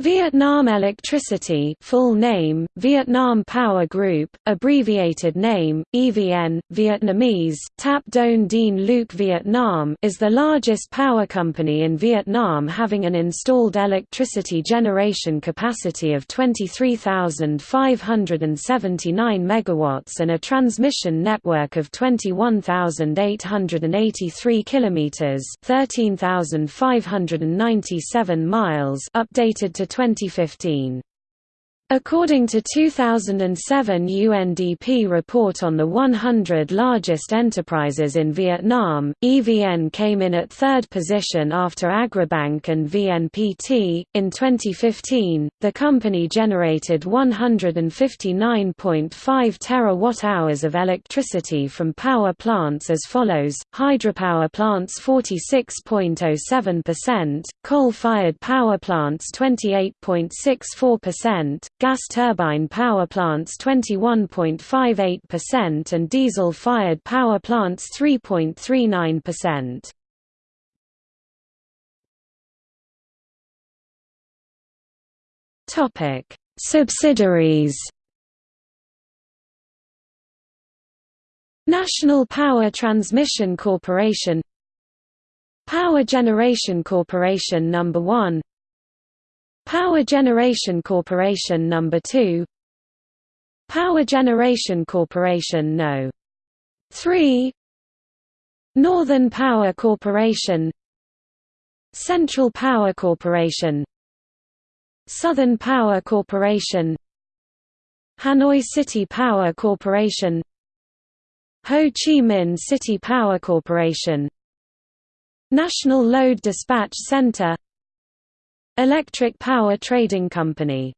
Vietnam Electricity full name, Vietnam Power Group, abbreviated name, EVN, Vietnamese, Tap Don Dien Luc Vietnam is the largest power company in Vietnam having an installed electricity generation capacity of 23,579 MW and a transmission network of 21,883 km 13,597 miles updated to 2015. According to 2007 UNDP report on the 100 largest enterprises in Vietnam, EVN came in at third position after Agribank and VNPT. In 2015, the company generated 159.5 terawatt-hours of electricity from power plants as follows: hydropower plants 46.07%, coal-fired power plants 28.64%, gas turbine power plants 21.58% and diesel-fired power plants 3.39%. Topic: Subsidiaries. National Power Transmission Corporation Power Generation Corporation No. 1 Power Generation Corporation No. 2 Power Generation Corporation No. 3 Northern Power Corporation Central Power Corporation Southern Power Corporation Hanoi City Power Corporation Ho Chi Minh City Power Corporation National Load Dispatch Center Electric Power Trading Company